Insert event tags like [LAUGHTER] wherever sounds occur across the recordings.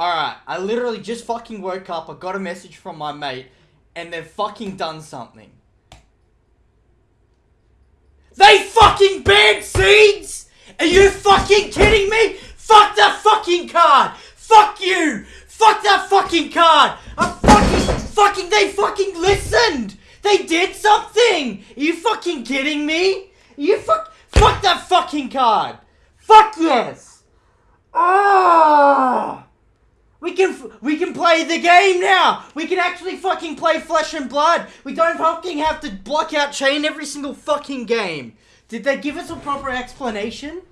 Alright, I literally just fucking woke up, I got a message from my mate, and they've fucking done something. They fucking banned seeds! Are you fucking kidding me? Fuck that fucking card! Fuck you! Fuck that fucking card! I fucking, fucking, they fucking listened! They did something! Are you fucking kidding me? Are you fuck, fuck that fucking card! Fuck yes! Ah! We can we can play the game now. We can actually fucking play Flesh and Blood. We don't fucking have to block out Chane every single fucking game. Did they give us a proper explanation?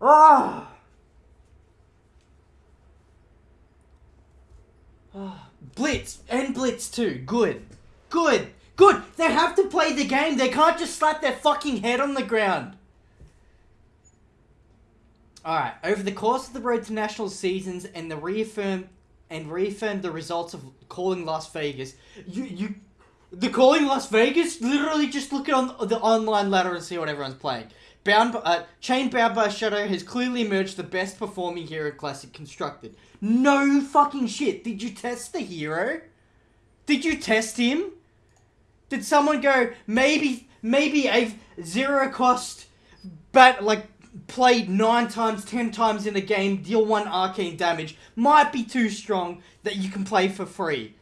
Ah. Ah. Blitz and Blitz too. Good. Good. Good. They have to play the game. They can't just slap their fucking head on the ground. Alright, over the course of the Road to National seasons and the reaffirm and reaffirmed the results of calling Las Vegas, you you the calling Las Vegas literally just look at on the online ladder and see what everyone's playing. Bound uh, Chane Bound by Shadow has clearly emerged the best performing hero classic constructed. No fucking shit. Did you test the hero? Did you test him? Did someone go maybe maybe a zero cost but like played nine times, ten times in a game, deal one arcane damage, might be too strong that you can play for free.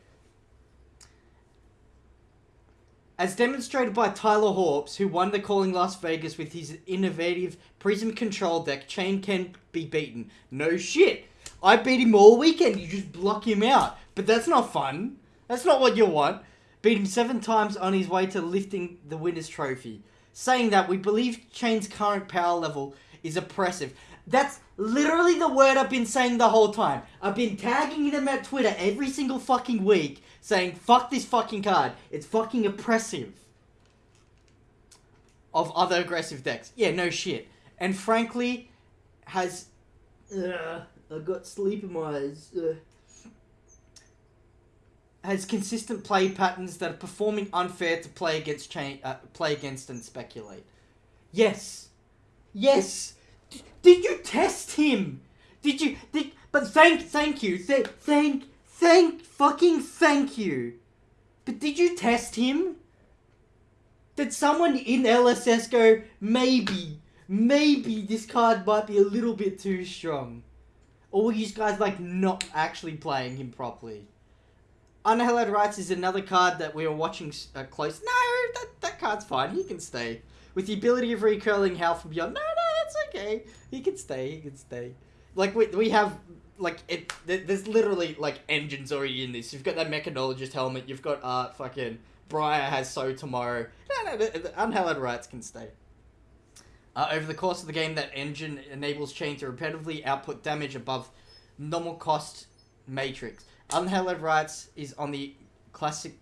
As demonstrated by Tyler Hawps, who won the Calling Las Vegas with his innovative Prism Control deck, Chane can be beaten. No shit. I beat him all weekend, you just block him out. But that's not fun. That's not what you want. Beat him seven times on his way to lifting the winner's trophy. Saying that, we believe Chane's current power level is oppressive. That's literally the word I've been saying the whole time. I've been tagging them at Twitter every single fucking week saying, fuck this fucking card. It's fucking oppressive. Of other aggressive decks. Yeah, no shit. And frankly, has. Uh, I got sleep in my eyes. Uh, has consistent play patterns that are performing unfair to play against Chane, uh, play against and speculate. Yes, yes. Did you test him? Did you? Did but thank thank you thank thank thank fucking thank you. But did you test him? Did someone in LSS go maybe maybe this card might be a little bit too strong? Or were you guys like not actually playing him properly? Unhallowed Rites is another card that we were watching uh, close. No, that, that card's fine. He can stay. With the ability of recurling Howl from Beyond. No, okay. He can stay. He can stay. Like, we, we have, like, it. there's literally, like, engines already in this. You've got that Mechanologist helmet. You've got, uh, fucking... Briar has Sow Tomorrow. No, no, the, Unhallowed Rites can stay. Uh, over the course of the game, that engine enables Chane to repetitively output damage above normal cost matrix. Unhallowed Rites is on the classic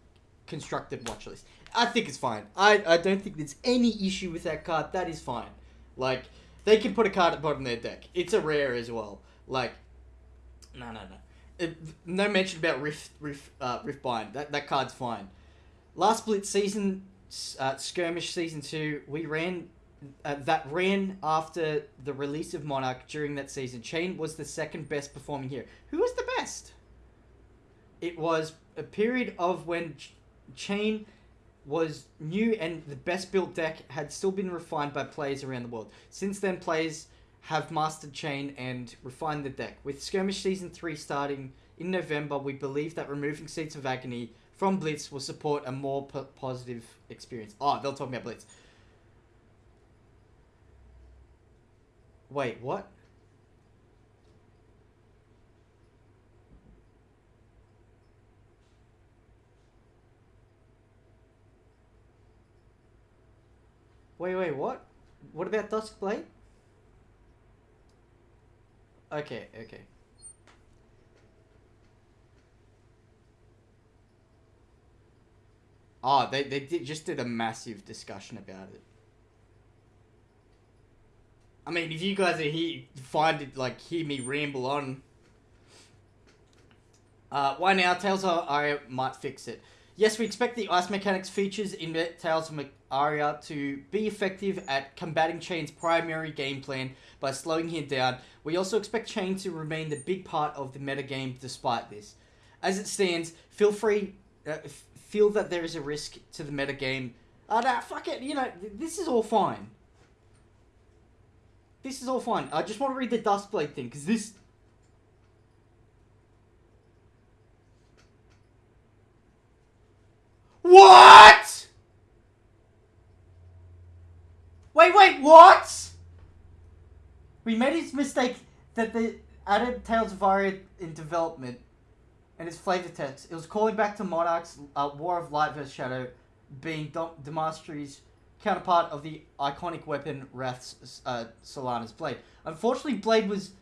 constructed watch list. I think it's fine. I, I don't think there's any issue with that card. That is fine. Like, they can put a card at the bottom of their deck. It's a rare as well. Like, no, no, no. It, no mention about Rift, Rift, uh, Rift Bind. That, that card's fine. Last Blitz season, uh, Skirmish season 2, we ran uh, that ran after the release of Monarch during that season. Chane was the second best performing here. Who was the best? It was a period of when Ch- Chane was new and the best built deck had still been refined by players around the world. Since then, players have mastered Chane and refined the deck. With Skirmish Season 3 starting in November, we believe that removing Seeds of Agony from Blitz will support a more p- positive experience. Oh, they'll talk about Blitz. Wait, what? Wait, wait, what? What about Duskblade? Okay, okay. Oh, they, they did, just did a massive discussion about it. I mean, if you guys are here, find it, like, hear me ramble on. Uh, why now? Tales I, I might fix it. Yes, we expect the ice mechanics features in Tales of Aria to be effective at combating Chane's primary game plan by slowing him down. We also expect Chane to remain the big part of the metagame despite this. As it stands, feel free, uh, feel that there is a risk to the metagame. Uh, nah, fuck it, you know, this is all fine. This is all fine. I just want to read the Duskblade thing, because this... What? Wait, wait, what? We made this mistake that the added Tales of Aria in development and its flavor text. It was calling back to Monarch's uh, War of Light vs. Shadow being Damastri's counterpart of the iconic weapon Wrath's uh, Solana's Blade. Unfortunately, Blade was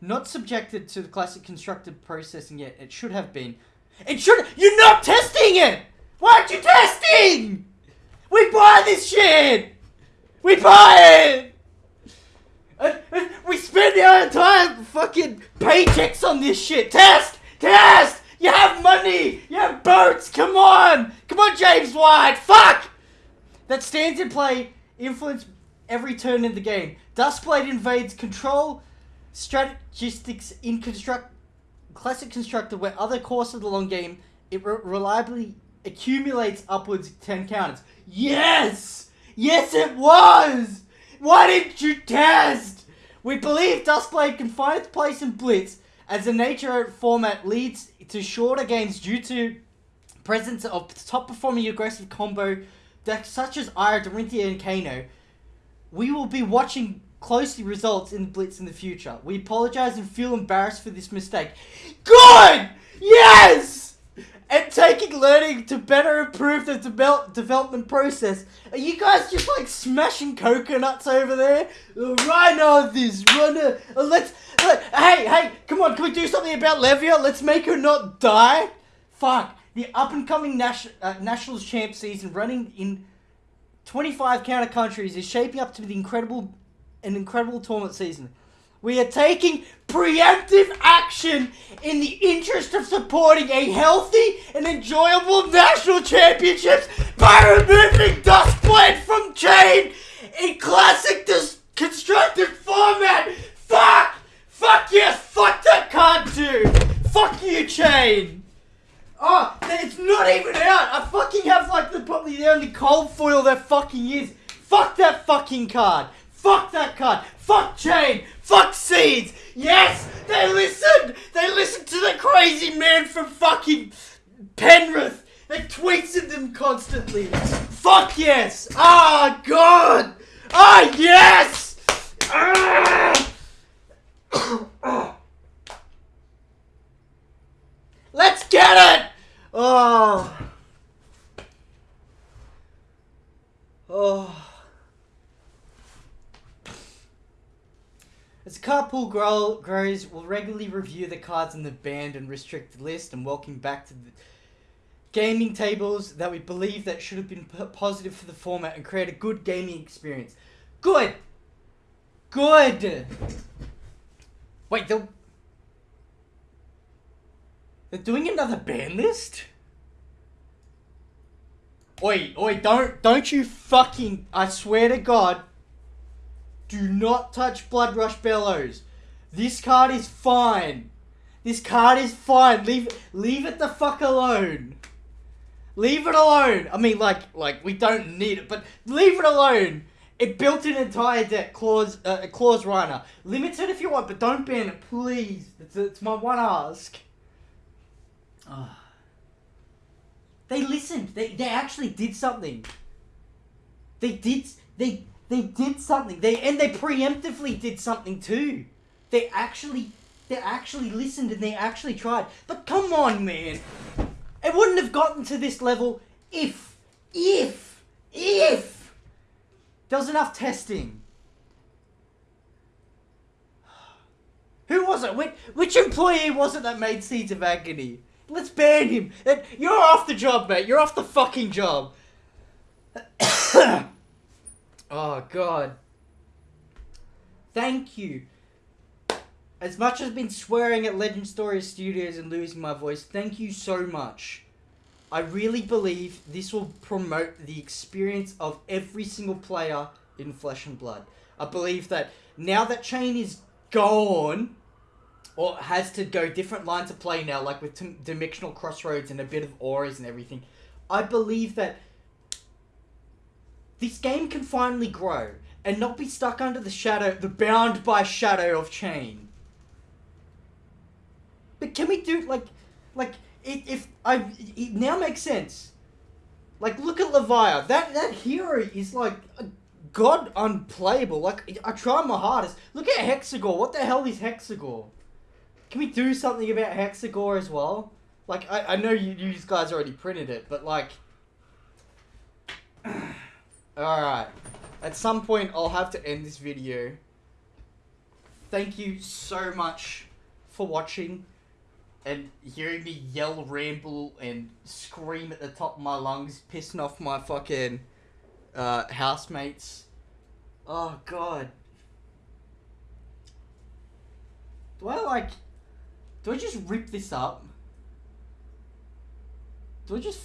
not subjected to the classic constructed processing yet. It should have been. It should. You're not testing it. Why aren't you testing? We buy this shit. We buy it. And, and we spend our entire fucking paychecks on this shit. Test, test. You have money. You have boats. Come on. Come on, James White. Fuck that stands in play influence every turn in the game. Duskblade invades control strategistics in construct classic constructor where other course of the long game it re reliably accumulates upwards 10 counters. Yes! Yes it was! Why didn't you test? We believe Duskblade can find its place in Blitz as the nature of format leads to shorter games due to presence of top performing aggressive combo decks such as Ira, Dorinthia, and Kano, we will be watching closely results in Blitz in the future. We apologize and feel embarrassed for this mistake. Good! Yes! Taking learning to better improve the de development process. Are you guys just like smashing coconuts over there? Uh, Rhino this, Rhino. Uh, let's. Uh, hey, hey, come on, can we do something about Levia? Let's make her not die. Fuck. The up and coming Nash uh, Nationals champ season running in 25 counter countries is shaping up to be the incredible an incredible tournament season. We are taking preemptive action in the interest of supporting a healthy and enjoyable national championships by removing Duskblade from Chane in classic constructed format. Fuck! Fuck yes! Fuck that card, dude! Fuck you, Chane! Oh, it's not even out. I fucking have like the probably the only cold foil there fucking is. Fuck that fucking card. Fuck that card. Fuck Chane. Fuck seeds. Yes, they listened. They listened to the crazy man from fucking Penrith They tweets at them constantly. Fuck yes. Ah, oh, God. Ah, oh, yes. Ah. [COUGHS] Let's get it! Oh. Oh. As Carpool grow, grows, we'll regularly review the cards in the banned and restricted list and welcome back to the gaming tables that we believe that should have been positive for the format and create a good gaming experience. Good! Good! Wait, the they're doing another ban list? Oi, oi, don't, don't you fucking, I swear to God, do not touch Blood Rush Bellows. This card is fine. This card is fine. Leave, leave it the fuck alone. Leave it alone. I mean, like, like we don't need it, but leave it alone. It built an entire deck, Claws, uh, Claws. Limit it if you want, but don't ban it, please. It's, it's my one ask. Oh. They listened. They they actually did something. They did they they did something. They and they preemptively did something too. They actually they actually listened and they actually tried. But come on, man. It wouldn't have gotten to this level if if if there was enough testing. [SIGHS] Who was it? Which, which employee was it that made Seeds of Agony? Let's ban him. You're off the job, mate. You're off the fucking job. [COUGHS] [COUGHS] oh, God. Thank you. As much as I've been swearing at Legend Story Studios and losing my voice, thank you so much. I really believe this will promote the experience of every single player in Flesh and Blood. I believe that now that Chane is gone, or has to go different lines of play now, like with Dimensional Crossroads and a bit of auras and everything, I believe that this game can finally grow and not be stuck under the shadow, the bound by shadow of Chane. But can we do like, like it, if I it now makes sense. Like look at Levia. That that hero is like a god unplayable. Like I try my hardest. Look at Hexagore. What the hell is Hexagore? Can we do something about Hexagore as well? Like I, I know you, you guys already printed it, but like Alright. At some point I'll have to end this video. Thank you so much for watching and hearing me yell, ramble, and scream at the top of my lungs, pissing off my fucking uh, housemates. Oh god. Do I like? Do I just rip this up? Do I just?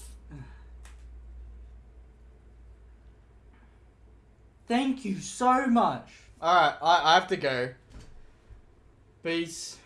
Thank you so much. All right, I, I have to go. Peace.